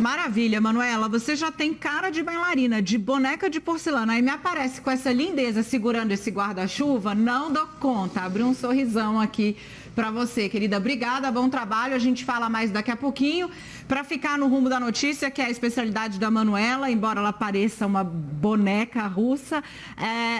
Maravilha, Manuela. Você já tem cara de bailarina, de boneca de porcelana. Aí me aparece com essa lindeza segurando esse guarda-chuva. Não dou conta. Abri um sorrisão aqui para você, querida. Obrigada, bom trabalho. A gente fala mais daqui a pouquinho. Para ficar no rumo da notícia, que é a especialidade da Manuela, embora ela pareça uma boneca russa. É...